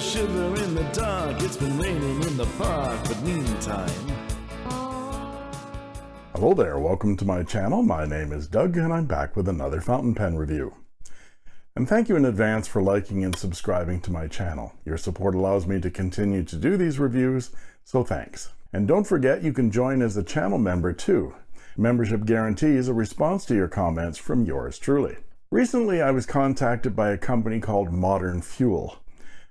a shiver in the dark. It's been raining in the park, but meantime. Hello there, welcome to my channel. My name is Doug and I'm back with another fountain pen review. And thank you in advance for liking and subscribing to my channel. Your support allows me to continue to do these reviews, so thanks. And don't forget you can join as a channel member too. Membership guarantees a response to your comments from yours truly. Recently I was contacted by a company called Modern Fuel.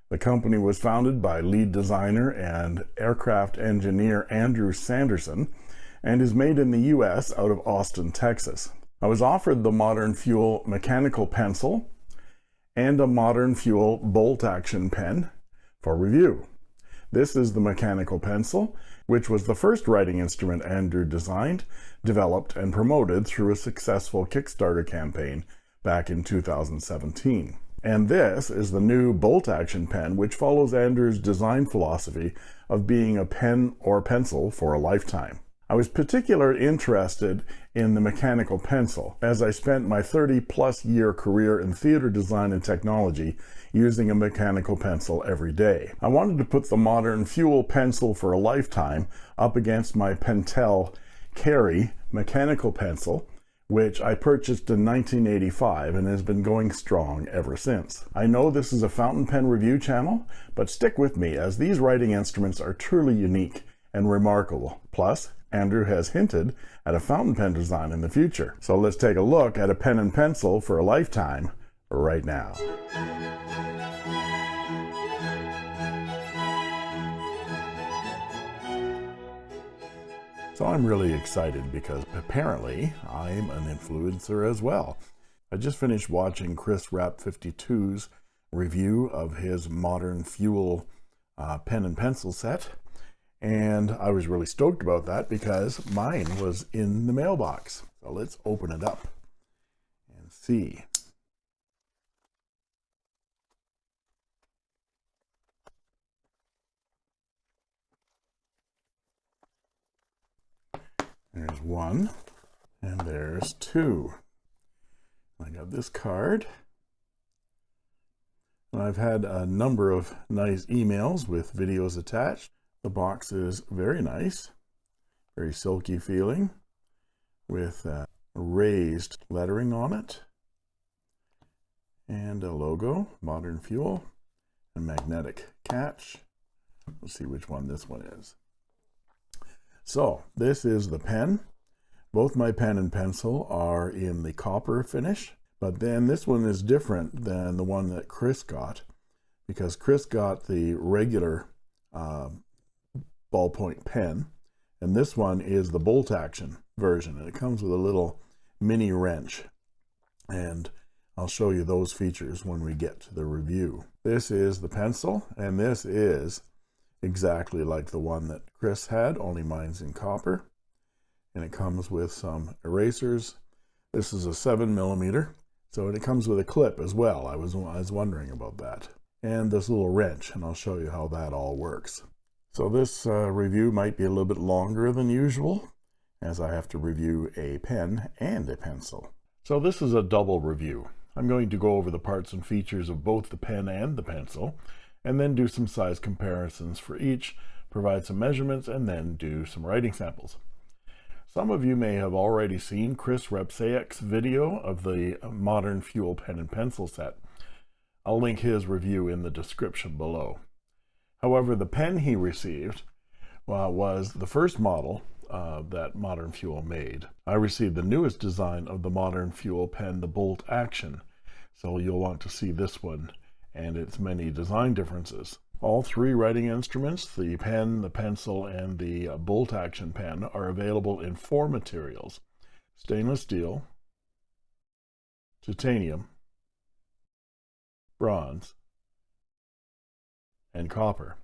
The company was founded by lead designer and aircraft engineer Andrew Sanderson and is made in the US out of Austin, Texas. I was offered the Modern Fuel mechanical pencil and a Modern Fuel bolt action pen for review. This is the mechanical pencil, which was the first writing instrument Andrew designed, developed, and promoted through a successful Kickstarter campaign back in 2017. And this is the new bolt action pen, which follows Andrew's design philosophy of being a pen or pencil for a lifetime. I was particularly interested in the mechanical pencil as I spent my 30 plus year career in theater design and technology using a mechanical pencil every day. I wanted to put the modern fuel pencil for a lifetime up against my Pentel Carry mechanical pencil which I purchased in 1985 and has been going strong ever since. I know this is a fountain pen review channel, but stick with me as these writing instruments are truly unique and remarkable. Plus, Andrew has hinted at a fountain pen design in the future. So let's take a look at a pen and pencil for a lifetime right now. So I'm really excited because apparently I'm an influencer as well. I just finished watching Chris Rap 52's review of his modern fuel uh, pen and pencil set and I was really stoked about that because mine was in the mailbox. So let's open it up and see. There's one, and there's two. I got this card. And I've had a number of nice emails with videos attached. The box is very nice, very silky feeling with uh, raised lettering on it and a logo, Modern Fuel, a magnetic catch. Let's see which one this one is. So this is the pen. Both my pen and pencil are in the copper finish, but then this one is different than the one that Chris got because Chris got the regular uh, ballpoint pen and this one is the bolt action version and it comes with a little mini wrench and I'll show you those features when we get to the review this is the pencil and this is exactly like the one that Chris had only mine's in copper. And it comes with some erasers. This is a seven millimeter so it comes with a clip as well. I was I was wondering about that. And this little wrench and I'll show you how that all works. So this uh, review might be a little bit longer than usual as I have to review a pen and a pencil. So this is a double review. I'm going to go over the parts and features of both the pen and the pencil and then do some size comparisons for each, provide some measurements, and then do some writing samples. Some of you may have already seen Chris Repsayek's video of the Modern Fuel pen and pencil set. I'll link his review in the description below. However, the pen he received uh, was the first model uh, that Modern Fuel made. I received the newest design of the Modern Fuel pen, the Bolt Action. So you'll want to see this one and its many design differences. All three writing instruments, the pen, the pencil, and the bolt action pen are available in four materials. Stainless steel, titanium, bronze, and copper.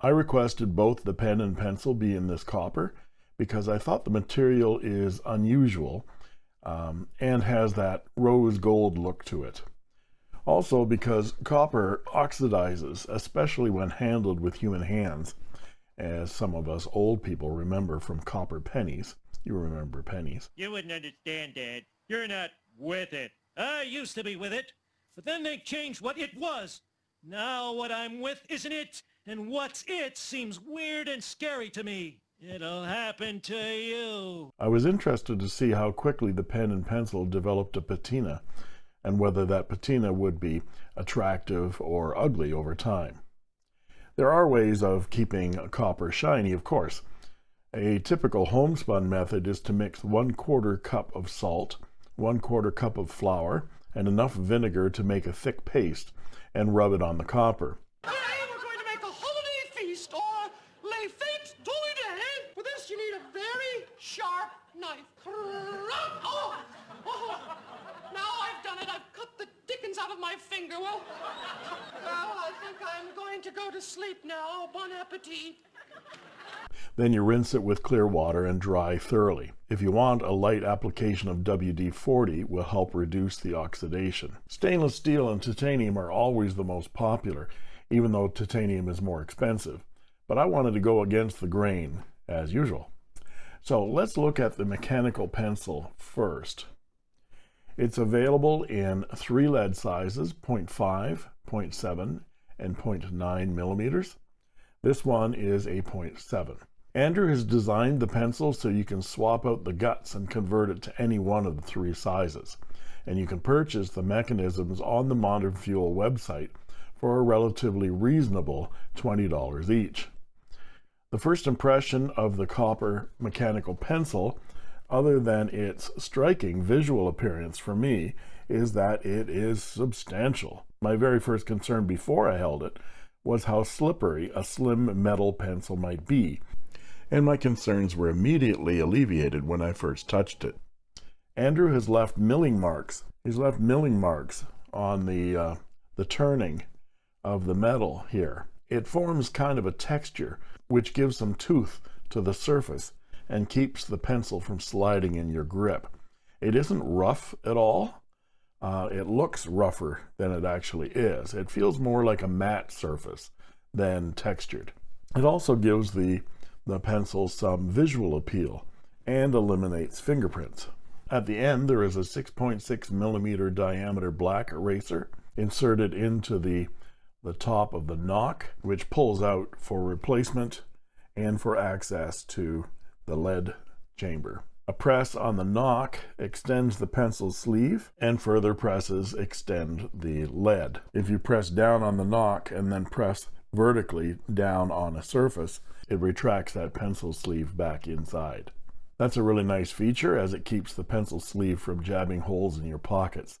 I requested both the pen and pencil be in this copper because I thought the material is unusual um, and has that rose gold look to it. Also because copper oxidizes, especially when handled with human hands, as some of us old people remember from copper pennies. You remember pennies. You wouldn't understand, Dad. You're not with it. I used to be with it, but then they changed what it was. Now what I'm with isn't it, and what's it seems weird and scary to me. It'll happen to you. I was interested to see how quickly the pen and pencil developed a patina and whether that patina would be attractive or ugly over time. There are ways of keeping copper shiny, of course. A typical homespun method is to mix one quarter cup of salt, one quarter cup of flour, and enough vinegar to make a thick paste and rub it on the copper. Today we're going to make a holiday feast or lay fete d'Oliday. For this you need a very sharp knife. Oh, oh, now I've done it. I've cut the dickens out of my finger. Well, well, I think I'm going to go to sleep now. Bon appetit. Then you rinse it with clear water and dry thoroughly. If you want, a light application of WD-40 will help reduce the oxidation. Stainless steel and titanium are always the most popular, even though titanium is more expensive. But I wanted to go against the grain, as usual. So let's look at the mechanical pencil first. It's available in three lead sizes, 0.5, 0.7, and 0.9 millimeters. This one is a 0.7. Andrew has designed the pencil so you can swap out the guts and convert it to any one of the three sizes. And you can purchase the mechanisms on the Modern Fuel website for a relatively reasonable $20 each. The first impression of the copper mechanical pencil, other than its striking visual appearance for me, is that it is substantial. My very first concern before I held it was how slippery a slim metal pencil might be, and my concerns were immediately alleviated when I first touched it. Andrew has left milling marks. He's left milling marks on the, uh, the turning of the metal here. It forms kind of a texture, which gives some tooth to the surface and keeps the pencil from sliding in your grip. It isn't rough at all. Uh, it looks rougher than it actually is. It feels more like a matte surface than textured. It also gives the the pencil some visual appeal and eliminates fingerprints. At the end, there is a 6.6 millimeter diameter black eraser inserted into the, the top of the knock, which pulls out for replacement and for access to the lead chamber. A press on the knock extends the pencil sleeve and further presses extend the lead. If you press down on the knock and then press vertically down on a surface, it retracts that pencil sleeve back inside. That's a really nice feature as it keeps the pencil sleeve from jabbing holes in your pockets,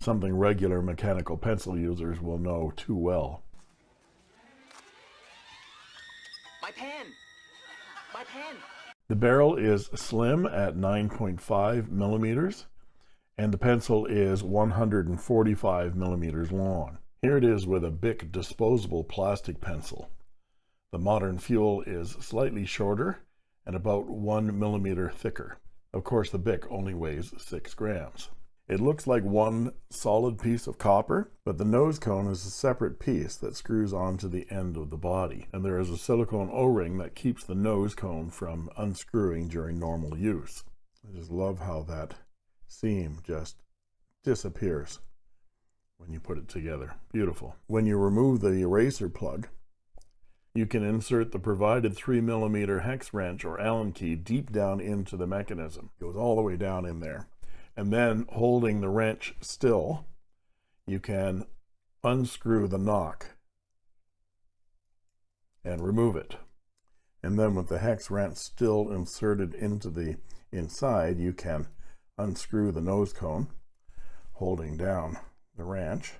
something regular mechanical pencil users will know too well. My pen! My pen! The barrel is slim at 9.5 millimeters, and the pencil is 145 millimeters long. Here it is with a Bic disposable plastic pencil. The modern fuel is slightly shorter and about one millimeter thicker. Of course, the Bic only weighs six grams. It looks like one solid piece of copper, but the nose cone is a separate piece that screws onto the end of the body. And there is a silicone O-ring that keeps the nose cone from unscrewing during normal use. I just love how that seam just disappears when you put it together. Beautiful. When you remove the eraser plug, you can insert the provided 3 millimeter hex wrench or Allen key deep down into the mechanism. It goes all the way down in there. And then holding the wrench still, you can unscrew the knock and remove it. And then with the hex wrench still inserted into the inside, you can unscrew the nose cone, holding down the wrench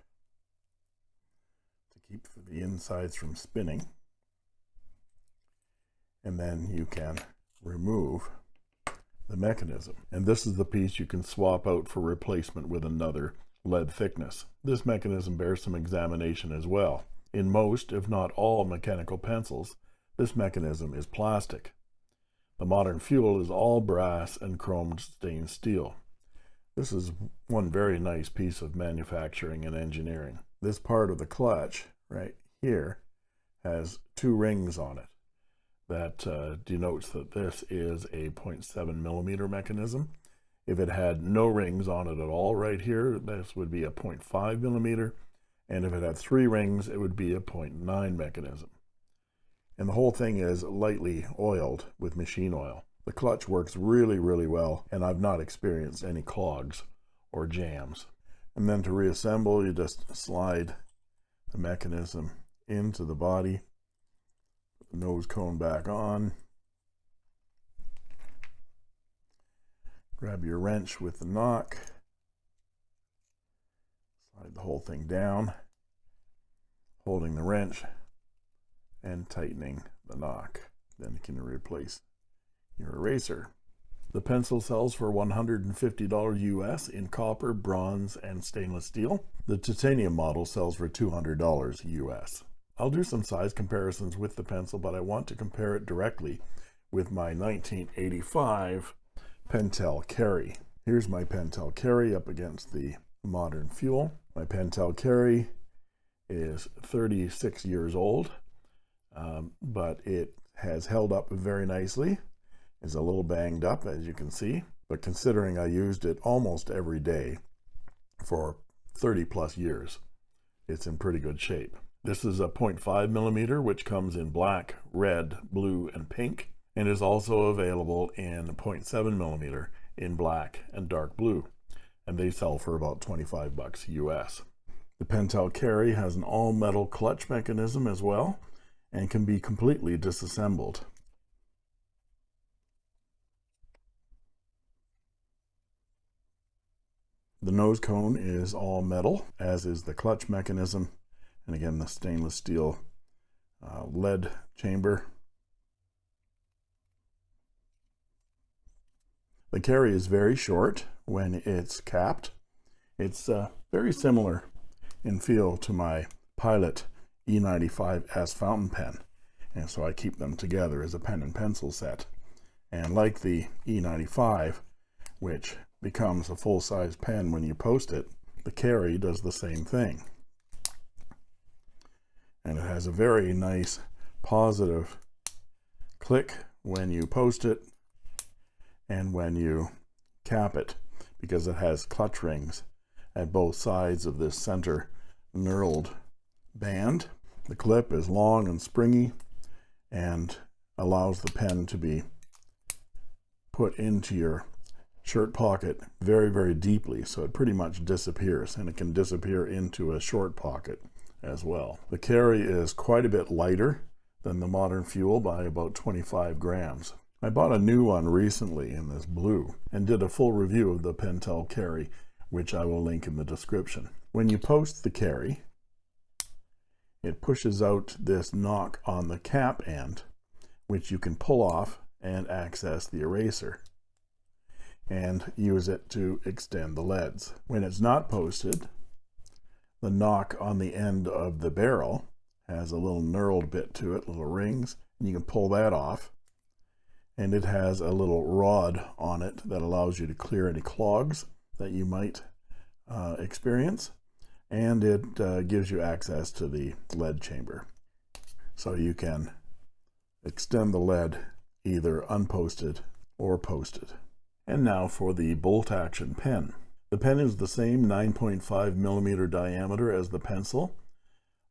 to keep the insides from spinning. And then you can remove the mechanism. And this is the piece you can swap out for replacement with another lead thickness. This mechanism bears some examination as well. In most, if not all, mechanical pencils, this mechanism is plastic. The modern fuel is all brass and chromed stained steel. This is one very nice piece of manufacturing and engineering. This part of the clutch right here has two rings on it. That uh, denotes that this is a 0.7 millimeter mechanism. If it had no rings on it at all right here, this would be a 0.5 millimeter. And if it had three rings, it would be a 0.9 mechanism. And the whole thing is lightly oiled with machine oil. The clutch works really, really well, and I've not experienced any clogs or jams. And then to reassemble, you just slide the mechanism into the body, nose cone back on, grab your wrench with the knock, slide the whole thing down, holding the wrench and tightening the knock. Then you can replace your eraser. The pencil sells for $150 US in copper, bronze, and stainless steel. The titanium model sells for $200 US. I'll do some size comparisons with the pencil, but I want to compare it directly with my 1985 Pentel Carry. Here's my Pentel Carry up against the Modern Fuel. My Pentel Carry is 36 years old, um, but it has held up very nicely is a little banged up as you can see but considering I used it almost every day for 30 plus years it's in pretty good shape this is a 0.5 millimeter which comes in black red blue and pink and is also available in 0.7 millimeter in black and dark blue. And they sell for about 25 bucks US the Pentel Carry has an all metal clutch mechanism as well and can be completely disassembled. The nose cone is all metal, as is the clutch mechanism. And again, the stainless steel uh, lead chamber. The carry is very short when it's capped. It's uh, very similar in feel to my Pilot E95S fountain pen. And so I keep them together as a pen and pencil set. And like the E95, which becomes a full-size pen when you post it the carry does the same thing and it has a very nice positive click when you post it and when you cap it because it has clutch rings at both sides of this center knurled band. The clip is long and springy and allows the pen to be put into your shirt pocket very, very deeply, so it pretty much disappears, and it can disappear into a short pocket as well. The carry is quite a bit lighter than the Modern Fuel by about 25 grams. I bought a new one recently in this blue and did a full review of the Pentel carry, which I will link in the description. When you post the carry, it pushes out this knock on the cap end, which you can pull off and access the eraser and use it to extend the leads. When it's not posted, the knock on the end of the barrel has a little knurled bit to it, little rings, and you can pull that off. And it has a little rod on it that allows you to clear any clogs that you might uh, experience. And it uh, gives you access to the lead chamber. So you can extend the lead either unposted or posted. And now for the bolt action pen. The pen is the same 9.5 millimeter diameter as the pencil.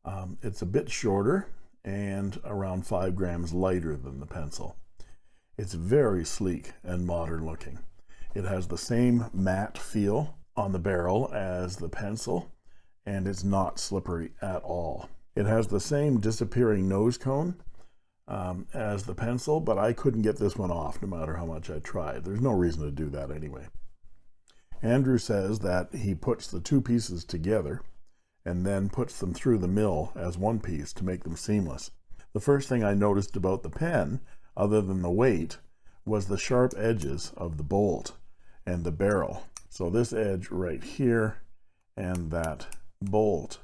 Um, it's a bit shorter and around 5 grams lighter than the pencil. It's very sleek and modern looking. It has the same matte feel on the barrel as the pencil and it's not slippery at all. It has the same disappearing nose cone um, as the pencil, but I couldn't get this one off no matter how much I tried. There's no reason to do that anyway. Andrew says that he puts the two pieces together and then puts them through the mill as one piece to make them seamless. The first thing I noticed about the pen, other than the weight, was the sharp edges of the bolt and the barrel. So this edge right here and that bolt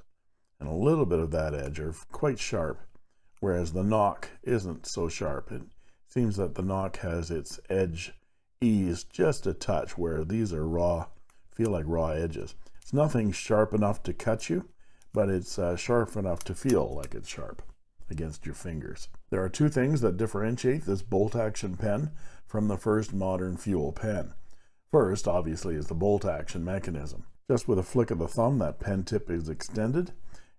and a little bit of that edge are quite sharp whereas the knock isn't so sharp. It seems that the knock has its edge eased just a touch, where these are raw, feel like raw edges. It's nothing sharp enough to cut you, but it's uh, sharp enough to feel like it's sharp against your fingers. There are two things that differentiate this bolt action pen from the first modern fuel pen. First, obviously, is the bolt action mechanism. Just with a flick of the thumb, that pen tip is extended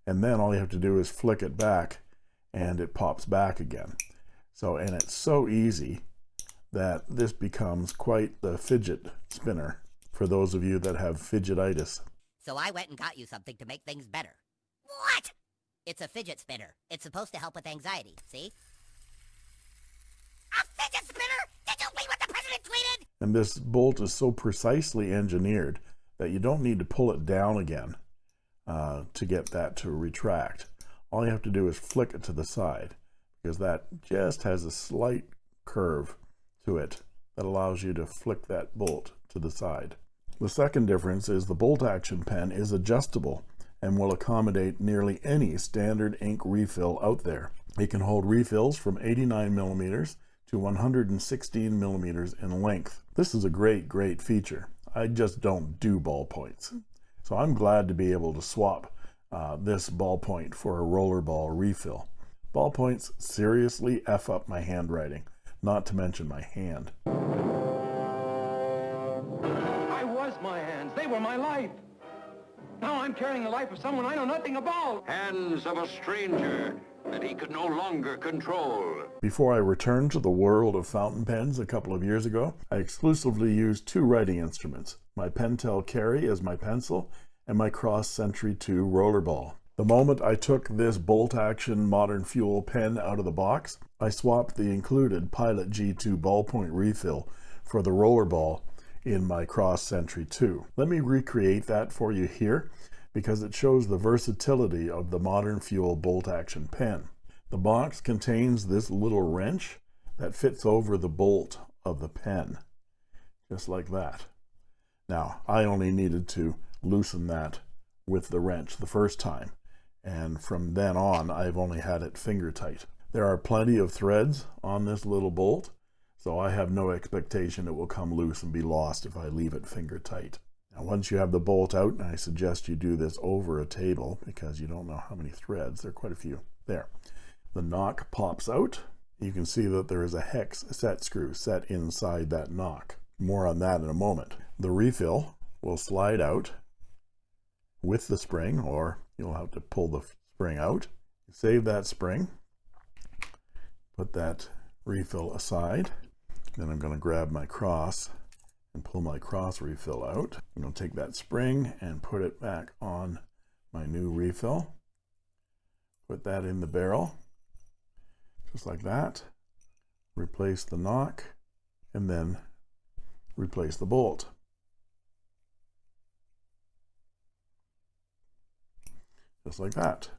and then all you have to do is flick it back and it pops back again. So, and it's so easy that this becomes quite the fidget spinner for those of you that have fidgetitis. So I went and got you something to make things better. What? It's a fidget spinner. It's supposed to help with anxiety, see? A fidget spinner? Did you read what the president tweeted? And this bolt is so precisely engineered that you don't need to pull it down again uh, to get that to retract. All you have to do is flick it to the side because that just has a slight curve to it that allows you to flick that bolt to the side. The second difference is the bolt action pen is adjustable and will accommodate nearly any standard ink refill out there. It can hold refills from 89 millimeters to 116 millimeters in length. This is a great, great feature. I just don't do ballpoints. So I'm glad to be able to swap uh, this ballpoint for a rollerball refill. Ballpoints seriously F up my handwriting, not to mention my hand. I was my hands. They were my life. Now I'm carrying the life of someone I know nothing about. Hands of a stranger that he could no longer control. Before I returned to the world of fountain pens a couple of years ago, I exclusively used two writing instruments, my Pentel Carry as my pencil and my Cross Century 2 rollerball. The moment I took this bolt action modern fuel pen out of the box, I swapped the included Pilot G2 ballpoint refill for the rollerball in my Cross Century 2. Let me recreate that for you here because it shows the versatility of the modern fuel bolt action pen. The box contains this little wrench that fits over the bolt of the pen, just like that. Now, I only needed to loosen that with the wrench the first time, and from then on, I've only had it finger tight. There are plenty of threads on this little bolt, so I have no expectation it will come loose and be lost if I leave it finger tight. Now, once you have the bolt out, and I suggest you do this over a table because you don't know how many threads, there are quite a few. There. The knock pops out. You can see that there is a hex set screw set inside that knock. More on that in a moment. The refill will slide out with the spring, or you'll have to pull the spring out. Save that spring. Put that refill aside. Then I'm going to grab my cross and pull my cross refill out. I'm going to take that spring and put it back on my new refill. Put that in the barrel, just like that. Replace the knock, and then replace the bolt. Just like that.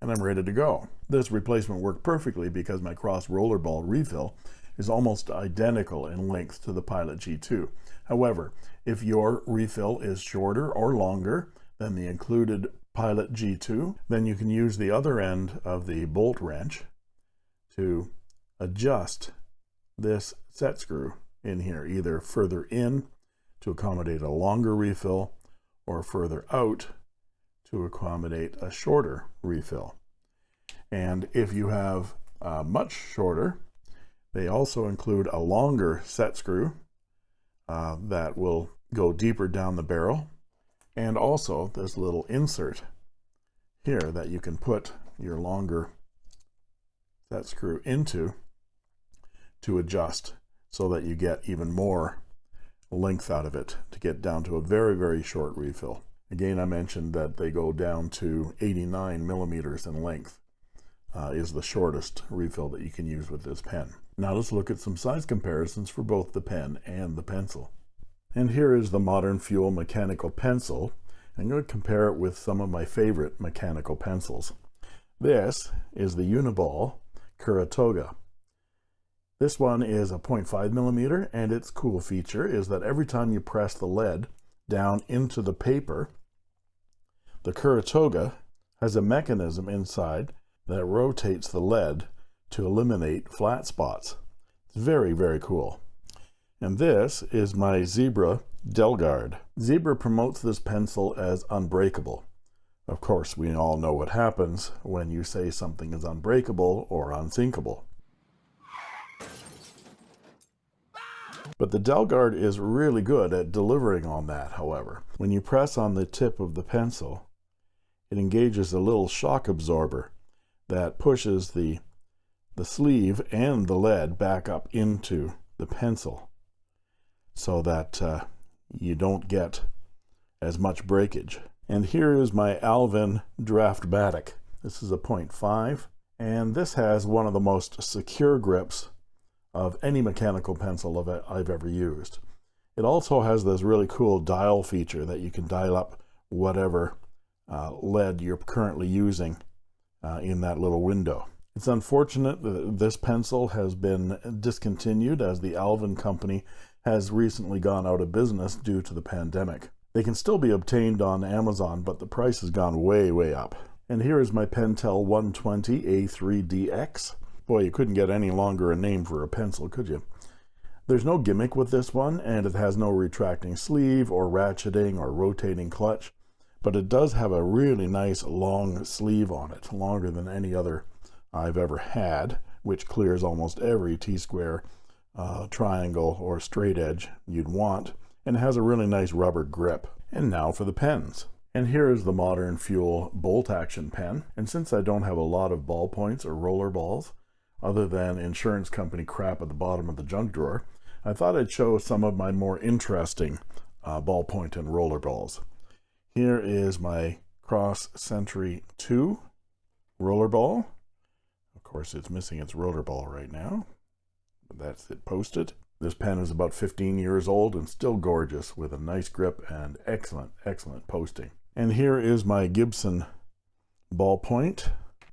And I'm ready to go. This replacement worked perfectly because my cross rollerball refill is almost identical in length to the Pilot G2. However, if your refill is shorter or longer than the included Pilot G2, then you can use the other end of the bolt wrench to adjust this set screw in here, either further in to accommodate a longer refill or further out to accommodate a shorter refill. And if you have uh, much shorter, they also include a longer set screw uh, that will go deeper down the barrel and also this little insert here that you can put your longer set screw into to adjust so that you get even more length out of it to get down to a very very short refill again I mentioned that they go down to 89 millimeters in length uh, is the shortest refill that you can use with this pen now let's look at some size comparisons for both the pen and the pencil. And here is the Modern Fuel mechanical pencil. I'm going to compare it with some of my favorite mechanical pencils. This is the Uniball Kuru Toga. This one is a 0.5 millimeter, and its cool feature is that every time you press the lead down into the paper, the Kuru Toga has a mechanism inside that rotates the lead to eliminate flat spots. It's very, very cool. And this is my Zebra Delgard. Zebra promotes this pencil as unbreakable. Of course, we all know what happens when you say something is unbreakable or unsinkable. But the Delgard is really good at delivering on that, however. When you press on the tip of the pencil, it engages a little shock absorber that pushes the the sleeve and the lead back up into the pencil so that uh, you don't get as much breakage. And here is my Alvin Draftmatic. This is a 0.5 and this has one of the most secure grips of any mechanical pencil of I've ever used. It also has this really cool dial feature that you can dial up whatever uh, lead you're currently using uh, in that little window. It's unfortunate that this pencil has been discontinued as the Alvin company has recently gone out of business due to the pandemic. They can still be obtained on Amazon, but the price has gone way, way up. And here is my Pentel 120 A3DX. Boy, you couldn't get any longer a name for a pencil, could you? There's no gimmick with this one, and it has no retracting sleeve or ratcheting or rotating clutch, but it does have a really nice long sleeve on it, longer than any other I've ever had, which clears almost every T-square, uh, triangle, or straight edge you'd want, and has a really nice rubber grip. And now for the pens. And here is the Modern Fuel bolt action pen. And since I don't have a lot of ballpoints or roller balls, other than insurance company crap at the bottom of the junk drawer, I thought I'd show some of my more interesting uh, ballpoint and roller balls. Here is my Cross Century 2 roller ball. Of course, it's missing its roller ball right now. That's it posted. This pen is about 15 years old and still gorgeous with a nice grip and excellent, excellent posting. And here is my Gibson ballpoint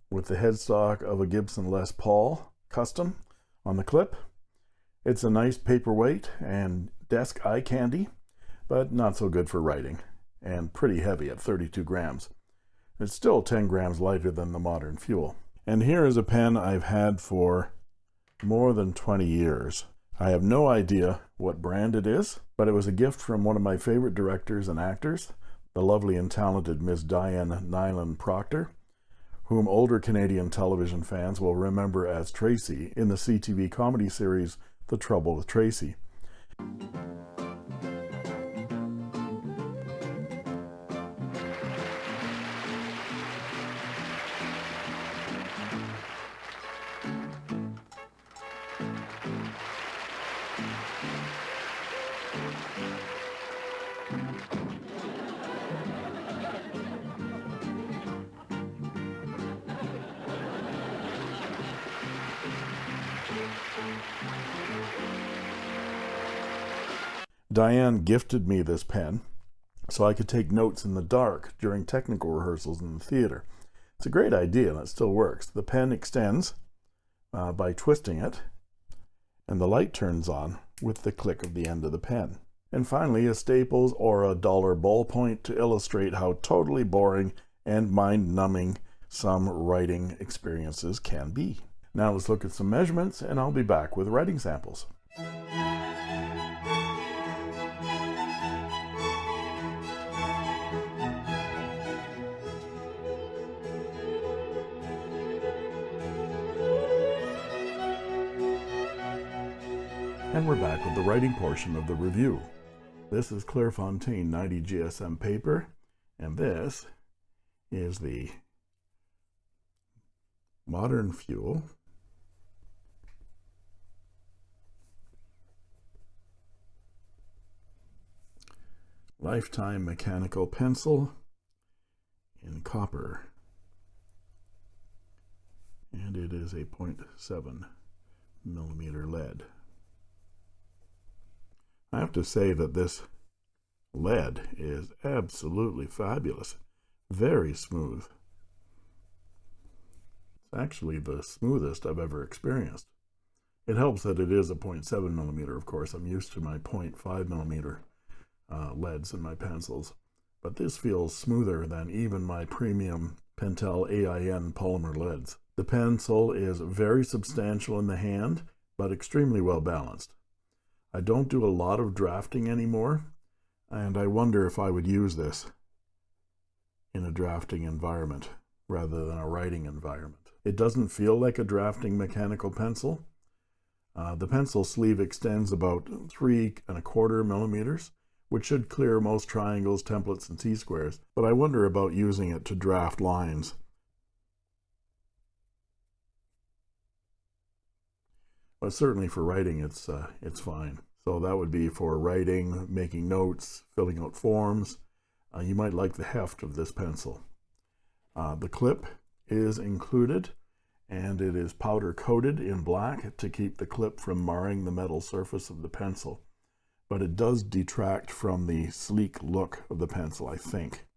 with the headstock of a Gibson Les Paul custom on the clip. It's a nice paperweight and desk eye candy, but not so good for writing and pretty heavy at 32 grams. It's still 10 grams lighter than the modern fuel. And here is a pen I've had for more than 20 years. I have no idea what brand it is, but it was a gift from one of my favorite directors and actors, the lovely and talented Miss Diane Nyland Proctor, whom older Canadian television fans will remember as Tracy in the CTV comedy series The Trouble with Tracy. Diane gifted me this pen so I could take notes in the dark during technical rehearsals in the theater. It's a great idea and it still works. The pen extends uh, by twisting it and the light turns on with the click of the end of the pen. And finally, a Staples or a dollar ballpoint to illustrate how totally boring and mind-numbing some writing experiences can be. Now let's look at some measurements and I'll be back with writing samples. And we're back with the writing portion of the review. This is Clairefontaine 90 GSM paper, and this is the Modern Fuel Lifetime Mechanical Pencil in copper. And it is a 0.7 millimeter lead. I have to say that this lead is absolutely fabulous. Very smooth. It's actually the smoothest I've ever experienced. It helps that it is a 0.7 millimeter, of course. I'm used to my 0.5 millimeter uh, leads in my pencils. But this feels smoother than even my premium Pentel AIN polymer leads. The pencil is very substantial in the hand, but extremely well balanced. I don't do a lot of drafting anymore, and I wonder if I would use this in a drafting environment rather than a writing environment. It doesn't feel like a drafting mechanical pencil. Uh, the pencil sleeve extends about three and a quarter millimeters, which should clear most triangles, templates, and T-squares, but I wonder about using it to draft lines. But certainly for writing, it's, uh, it's fine. So that would be for writing, making notes, filling out forms. Uh, you might like the heft of this pencil. Uh, the clip is included and it is powder coated in black to keep the clip from marring the metal surface of the pencil. But it does detract from the sleek look of the pencil, I think.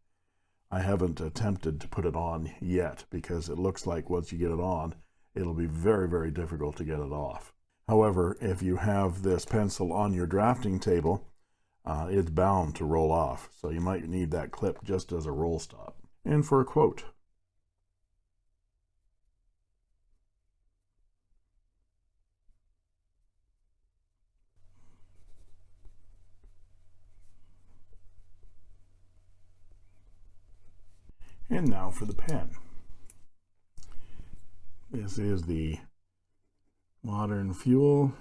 I haven't attempted to put it on yet because it looks like once you get it on, it'll be very, very difficult to get it off. However, if you have this pencil on your drafting table, uh, it's bound to roll off. So you might need that clip just as a roll stop. And for a quote, And now for the pen. This is the Modern Fuel.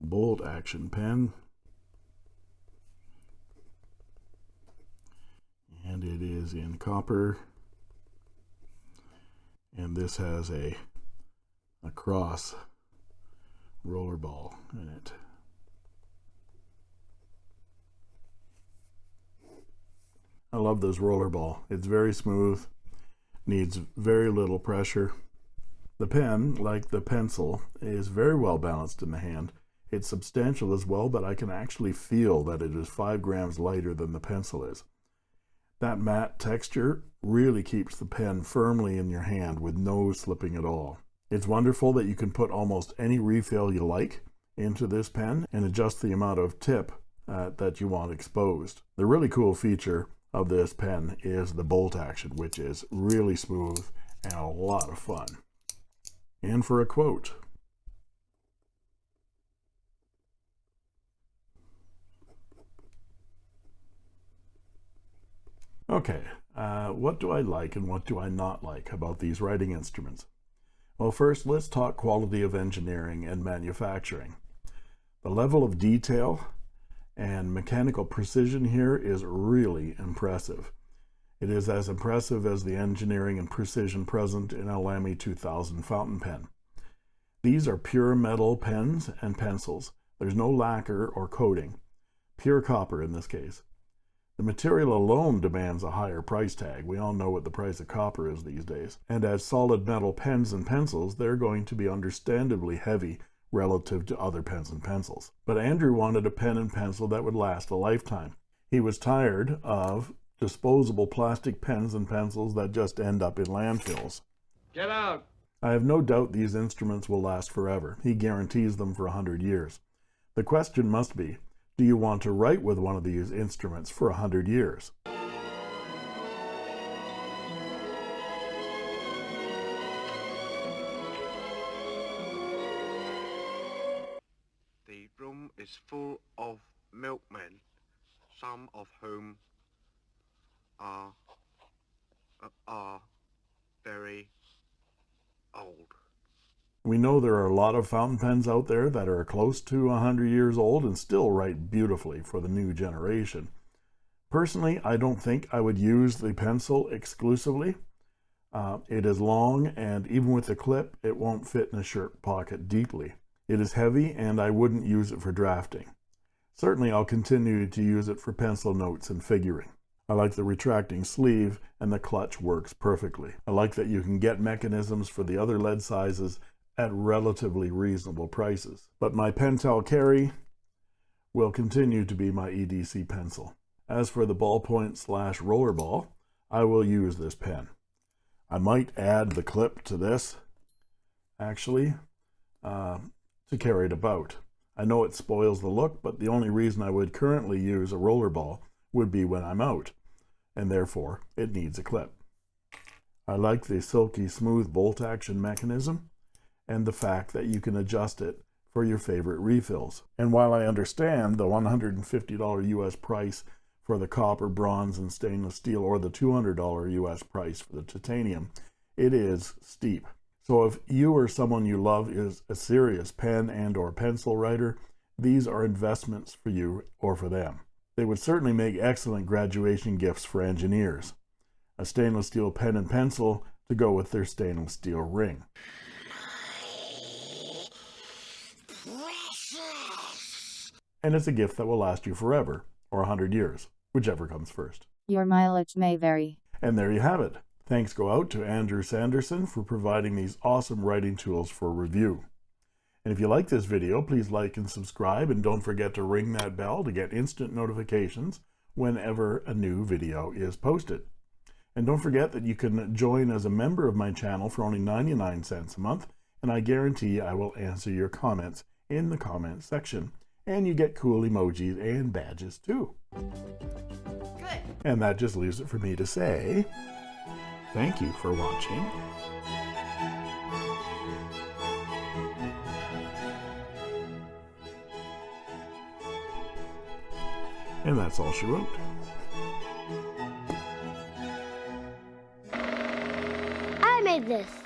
Bolt action pen. And it is in copper. And this has a a cross roller ball in it I love this roller ball. It's very smooth, needs very little pressure. The pen, like the pencil, is very well balanced in the hand. It's substantial as well, but I can actually feel that it is five grams lighter than the pencil is. That matte texture really keeps the pen firmly in your hand with no slipping at all. It's wonderful that you can put almost any refill you like into this pen and adjust the amount of tip uh, that you want exposed. The really cool feature of this pen is the bolt action, which is really smooth and a lot of fun. And for a quote, Okay, uh, what do I like and what do I not like about these writing instruments? Well, first, let's talk quality of engineering and manufacturing. The level of detail and mechanical precision here is really impressive. It is as impressive as the engineering and precision present in a Lamy 2000 fountain pen. These are pure metal pens and pencils. There's no lacquer or coating. Pure copper in this case. The material alone demands a higher price tag. We all know what the price of copper is these days. And as solid metal pens and pencils, they're going to be understandably heavy relative to other pens and pencils. But Andrew wanted a pen and pencil that would last a lifetime. He was tired of disposable plastic pens and pencils that just end up in landfills. Get out! I have no doubt these instruments will last forever. He guarantees them for a hundred years. The question must be, do you want to write with one of these instruments for a hundred years? Is full of milkmen, some of whom are, uh, are very old. We know there are a lot of fountain pens out there that are close to 100 years old and still write beautifully for the new generation. Personally, I don't think I would use the pencil exclusively. Uh, it is long and even with the clip, it won't fit in a shirt pocket deeply. It is heavy and I wouldn't use it for drafting. Certainly I'll continue to use it for pencil notes and figuring. I like the retracting sleeve and the clutch works perfectly. I like that you can get mechanisms for the other lead sizes at relatively reasonable prices. But my Pentel Carry will continue to be my EDC pencil. As for the ballpoint slash rollerball, I will use this pen. I might add the clip to this, actually, uh, to carry it about. I know it spoils the look, but the only reason I would currently use a rollerball would be when I'm out, and therefore it needs a clip. I like the silky smooth bolt action mechanism and the fact that you can adjust it for your favorite refills. And while I understand the $150 US price for the copper, bronze, and stainless steel or the $200 US price for the titanium, it is steep. So if you or someone you love is a serious pen and or pencil writer, these are investments for you or for them. They would certainly make excellent graduation gifts for engineers. A stainless steel pen and pencil to go with their stainless steel ring. And it's a gift that will last you forever, or a hundred years, whichever comes first. Your mileage may vary. And there you have it. Thanks go out to Andrew Sanderson for providing these awesome writing tools for review. And if you like this video, please like and subscribe, and don't forget to ring that bell to get instant notifications whenever a new video is posted. And don't forget that you can join as a member of my channel for only 99 cents a month, and I guarantee I will answer your comments in the comments section. And you get cool emojis and badges too. Good. And that just leaves it for me to say, thank you for watching. And that's all she wrote. I made this.